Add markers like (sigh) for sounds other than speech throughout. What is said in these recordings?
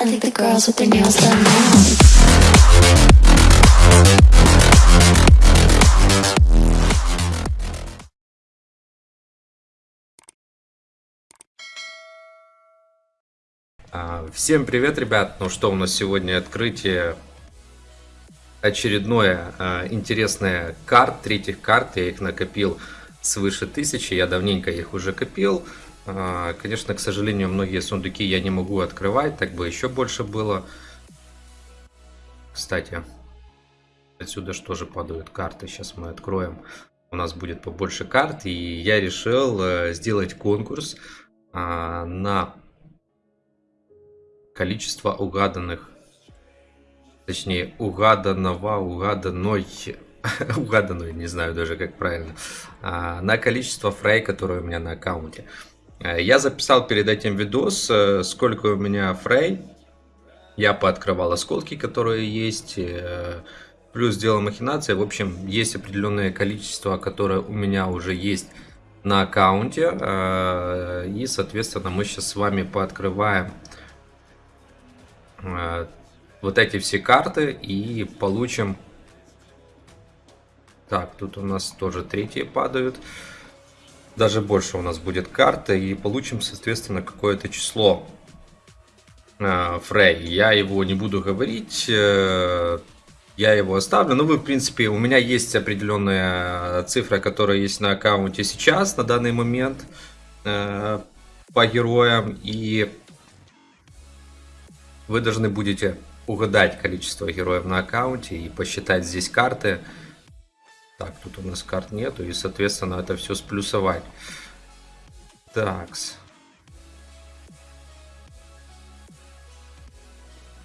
I think the girls with their nails done now. А, Всем привет, ребят! Ну что, у нас сегодня открытие очередное а, интересное карт, третьих карт. Я их накопил свыше тысячи, я давненько их уже копил. А, Конечно, к сожалению, многие сундуки я не могу открывать, так бы еще больше было. Кстати, отсюда что же падают карты, сейчас мы откроем. У нас будет побольше карт, и я решил э, сделать конкурс а, на количество угаданных, точнее угаданного, угаданной, (laughs) угаданной, не знаю даже как правильно, а, на количество фрей, которые у меня на аккаунте. А, Я записал перед этим видос, э, сколько у меня фрей. Я пооткрывал осколки, которые есть, э, плюс сделал махинации. В общем, есть определенное количество, которое у меня уже есть на аккаунте. э, И, соответственно, мы сейчас с вами пооткрываем э, вот эти все карты и получим... Так, тут у нас тоже третьи падают. Даже больше у нас будет карты и получим, соответственно, какое-то число. э, Фрей. Я его не буду говорить. э, Я его оставлю. Ну, вы, в принципе, у меня есть определенная цифра, которая есть на аккаунте сейчас, на данный момент, э, по героям. И вы должны будете угадать количество героев на аккаунте и посчитать здесь карты. Так, тут у нас карт нету, и, соответственно, это все сплюсовать. Такс.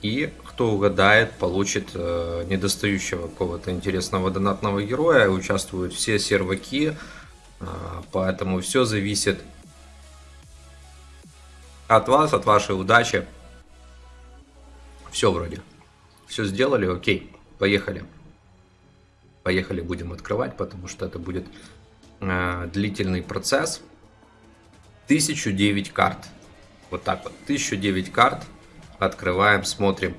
И кто угадает, получит э, недостающего какого-то интересного донатного героя. Участвуют все серваки, э, поэтому все зависит от вас, от вашей удачи. Все вроде. Все сделали, окей, поехали. Поехали, будем открывать, потому что это будет э, длительный процесс. 1009 карт. Вот так вот, 1009 карт. Открываем, смотрим,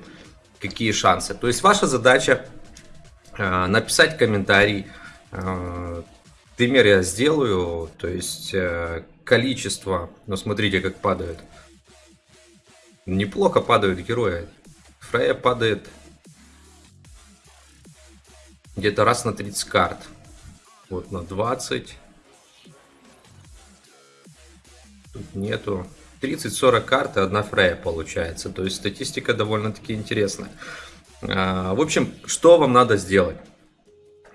какие шансы. То есть ваша задача э, написать комментарий. Э, пример я сделаю, то есть э, количество, ну смотрите, как падают. Неплохо падают герои. Фрея падает где-то раз на 30 карт. Вот на 20. Тут нету. 30-40 карт и одна Фрея получается. То есть статистика довольно-таки интересная. А, В общем, что вам надо сделать?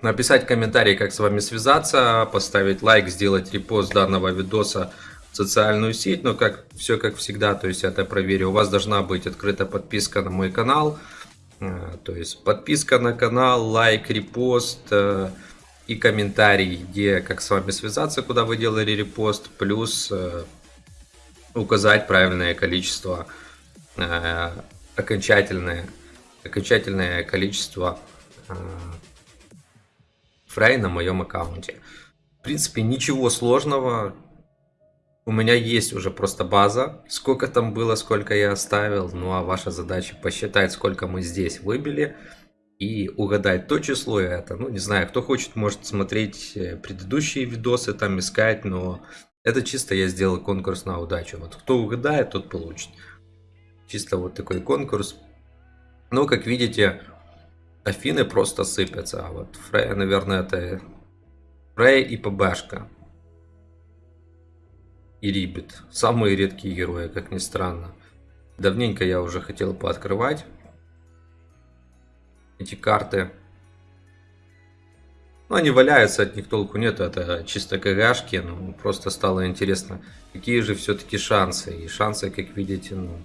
Написать комментарий, как с вами связаться, поставить лайк, сделать репост данного видоса в социальную сеть. Но как все как всегда, то есть это проверю. У вас должна быть открыта подписка на мой канал. А, То есть подписка на канал, лайк, репост э, и комментарий, где как с вами связаться, куда вы делали репост, плюс э, указать правильное количество, э, окончательное, окончательное количество фрей на моем аккаунте. В принципе, ничего сложного. У меня есть уже просто база, сколько там было, сколько я оставил. Ну а ваша задача посчитать, сколько мы здесь выбили и угадать то число и это. Ну, не знаю, кто хочет, может смотреть э, предыдущие видосы, там искать, но это чисто я сделал конкурс на удачу. Вот кто угадает, тот получит. Чисто вот такой конкурс. Ну, как видите, Афины просто сыпятся. А вот Фрея, наверное, это Фрей и ПБшка. И Рибит. Самые редкие герои, как ни странно. Давненько я уже хотел пооткрывать эти карты. Ну, они валяются, от них толку нет, это чисто КГшки, ну, просто стало интересно, какие же все-таки шансы. И шансы, как видите, ну,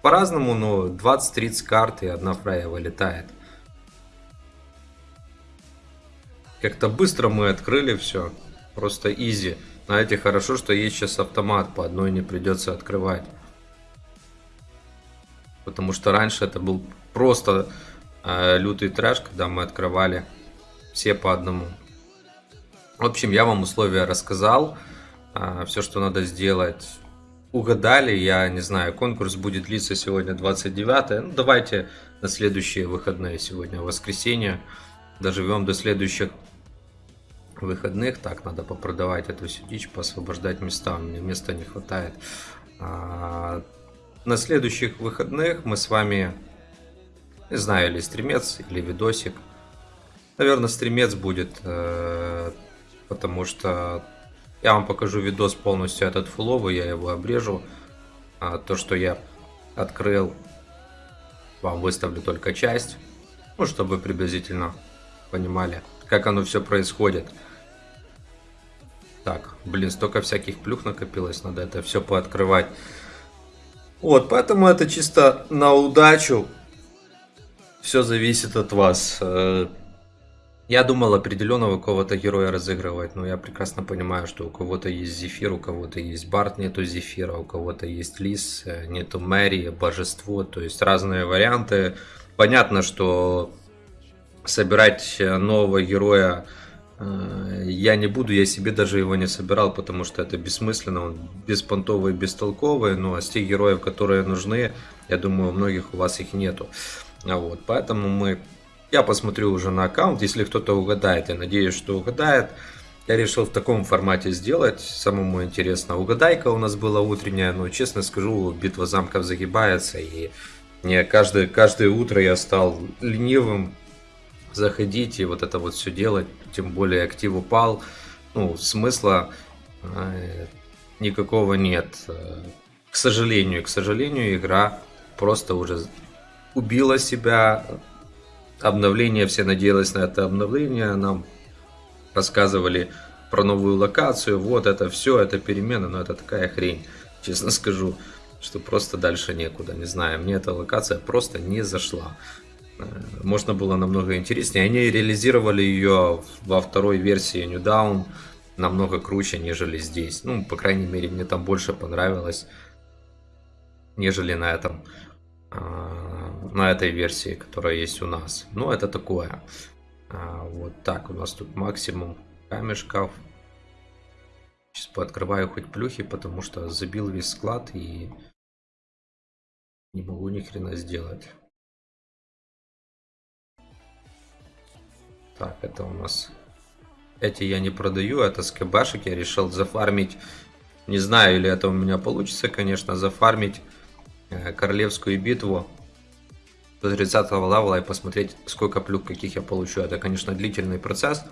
по-разному, но 20-30 карт и одна фрая вылетает. Как-то быстро мы открыли все, просто изи. Знаете, хорошо, что есть сейчас автомат, по одной не придется открывать. Потому что раньше это был просто э, лютый трэш, когда мы открывали все по одному. В общем, я вам условия рассказал. Все, что надо сделать, угадали. Я не знаю, конкурс будет длиться сегодня 29 Ну, давайте на следующие выходные. Сегодня воскресенье. Доживем до следующих выходных. Так, надо попродавать эту всю дичь, поосвобождать места. Мне места не хватает. А, на следующих выходных мы с вами, не знаю, или стримец, или видосик. Наверное, стримец будет, э, потому что я вам покажу видос полностью этот фуловый, я его обрежу. А то, что я открыл, вам выставлю только часть, ну, чтобы приблизительно понимали, как оно все происходит. Так, блин, столько всяких плюх накопилось, надо это все пооткрывать. Вот, поэтому это чисто на удачу. Все зависит от вас. Э, я думал определенного кого-то героя разыгрывать, но я прекрасно понимаю, что у кого-то есть Зефир, у кого-то есть Барт, нету Зефира, у кого-то есть Лис, э, нету Мэри, Божество, то есть разные варианты. Понятно, что собирать нового героя Э, я не буду, я себе даже его не собирал, потому что это бессмысленно, он беспонтовый, бестолковый, но а с тех героев, которые нужны, я думаю, у многих у вас их нету. А вот, поэтому мы, я посмотрю уже на аккаунт, если кто-то угадает, я надеюсь, что угадает. Я решил в таком формате сделать, самому интересно. Угадайка у нас была утренняя, но честно скажу, битва замков загибается, и мне каждое, каждое утро я стал ленивым, заходить и вот это вот все делать, тем более актив упал, ну, смысла э, никакого нет. К сожалению, к сожалению, игра просто уже убила себя. Обновление, все надеялись на это обновление, нам рассказывали про новую локацию, вот это все, это перемена, но это такая хрень, честно скажу, что просто дальше некуда, не знаю, мне эта локация просто не зашла можно было намного интереснее. Они реализировали ее во второй версии New Down намного круче, нежели здесь. Ну, по крайней мере, мне там больше понравилось, нежели на этом а, на этой версии, которая есть у нас. Ну, это такое. А, вот так, у нас тут максимум камешков. Сейчас пооткрываю хоть плюхи, потому что забил весь склад и не могу ни хрена сделать. Так, это у нас... Эти я не продаю, это скбшек. Я решил зафармить. Не знаю, или это у меня получится, конечно, зафармить э, королевскую битву до 30 левела и посмотреть, сколько плюк каких я получу. Это, конечно, длительный процесс.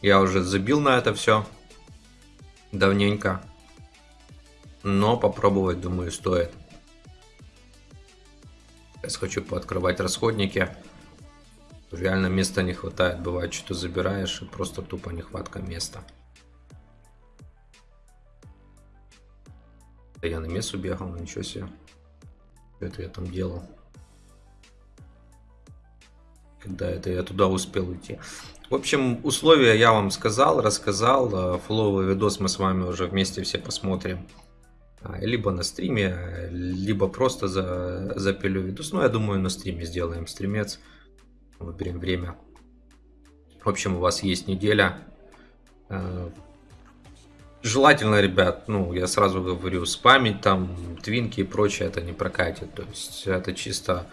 Я уже забил на это все давненько. Но попробовать, думаю, стоит. Сейчас хочу пооткрывать расходники. Реально места не хватает. Бывает, что забираешь и просто тупо нехватка места. Я на мессу бегал, ничего себе. Это я там делал? Когда это я туда успел уйти. В общем, условия я вам сказал, рассказал. Фловый видос мы с вами уже вместе все посмотрим. А, либо на стриме, либо просто за, запилю видос. Ну, я думаю, на стриме сделаем стримец. Выберем время. В общем, у вас есть неделя. Э, желательно, ребят, ну, я сразу говорю, спамить там, твинки и прочее, это не прокатит. То есть, это чисто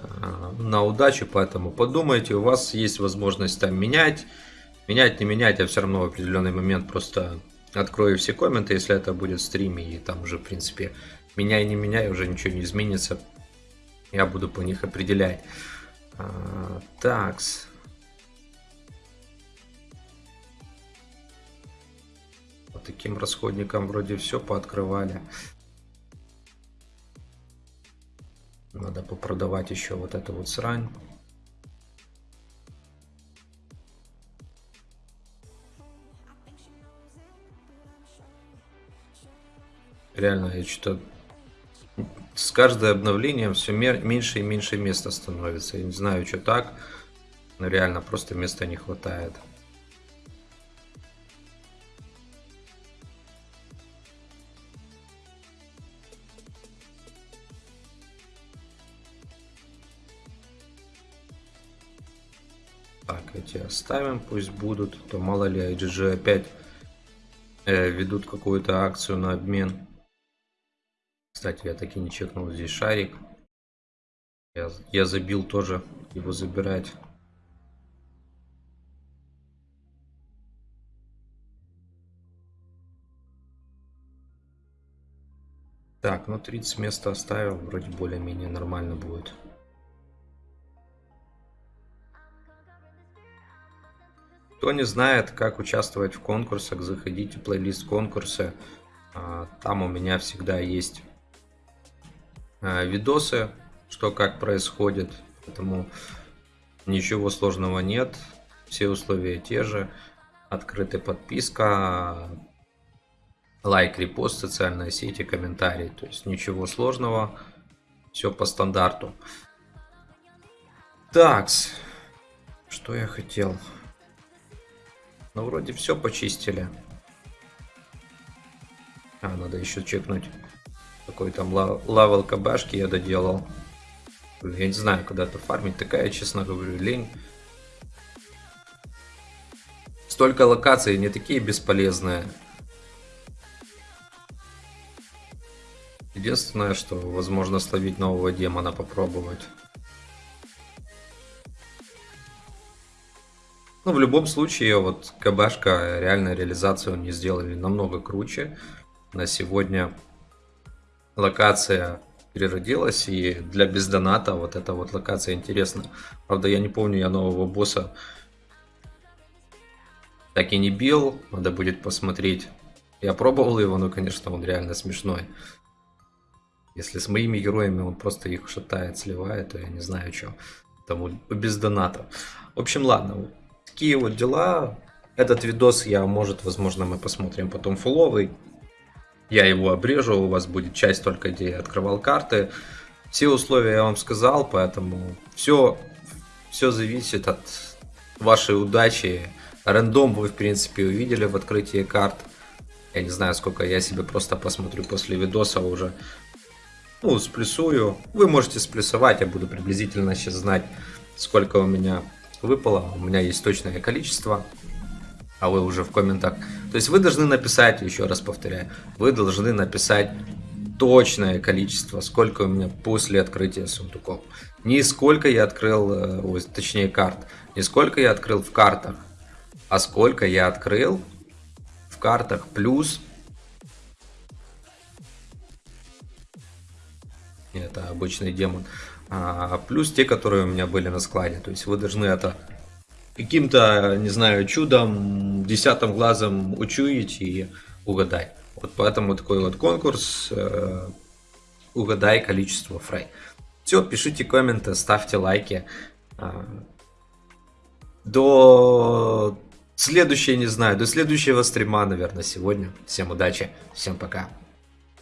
э, на удачу, поэтому подумайте, у вас есть возможность там менять. Менять, не менять, я все равно в определенный момент просто открою все комменты, если это будет в и там уже, в принципе, меняй, не меняй, уже ничего не изменится. Я буду по них определять. Такс. По таким расходникам вроде все пооткрывали. Надо попродавать еще вот эту вот срань. Реально, я что-то с каждым обновлением все меньше и меньше места становится. Я не знаю, что так, но реально просто места не хватает. Так, эти оставим, пусть будут. То мало ли, IGG опять э, ведут какую-то акцию на обмен. Кстати, я так и не чекнул здесь шарик. Я, я забил тоже его забирать. Так, ну 30 места оставил, вроде более-менее нормально будет. Кто не знает, как участвовать в конкурсах, заходите в плейлист конкурсы. А, там у меня всегда есть видосы, что как происходит. Поэтому ничего сложного нет. Все условия те же. Открытая подписка, лайк, репост, социальные сети, комментарии. То есть ничего сложного, все по стандарту. Так, что я хотел? Ну, вроде все почистили. А, надо еще чекнуть. Какой там лавел кабашки я доделал. Я не знаю, куда это фармить. Такая, честно говорю, лень. Столько локаций, не такие бесполезные. Единственное, что возможно словить нового демона попробовать. Ну, в любом случае, вот КБшка, реально реализацию не сделали намного круче. На сегодня локация переродилась, и для бездоната вот эта вот локация интересна. Правда, я не помню, я нового босса так и не бил, надо будет посмотреть. Я пробовал его, но, конечно, он реально смешной. Если с моими героями он просто их шатает, сливает, то я не знаю, что. Тому без доната. В общем, ладно. Такие вот дела. Этот видос я, может, возможно, мы посмотрим потом фуловый. Я его обрежу, у вас будет часть только, где я открывал карты. Все условия я вам сказал, поэтому все, все зависит от вашей удачи. Рандом вы, в принципе, увидели в открытии карт. Я не знаю, сколько я себе просто посмотрю после видоса уже ну, сплюсую. Вы можете сплюсовать, я буду приблизительно сейчас знать, сколько у меня выпало. У меня есть точное количество, а вы уже в комментах. То есть вы должны написать, еще раз повторяю, вы должны написать точное количество, сколько у меня после открытия сундуков. Не сколько я открыл, э, точнее карт, не сколько я открыл в картах, а сколько я открыл в картах плюс это обычный демон. А, плюс те, которые у меня были на складе. То есть вы должны это каким-то, не знаю, чудом, десятым глазом учуять и угадать. Вот поэтому такой вот конкурс. Э, угадай количество фрей. Все, пишите комменты, ставьте лайки. А, до следующей, не знаю, до следующего стрима, наверное, сегодня. Всем удачи, всем пока.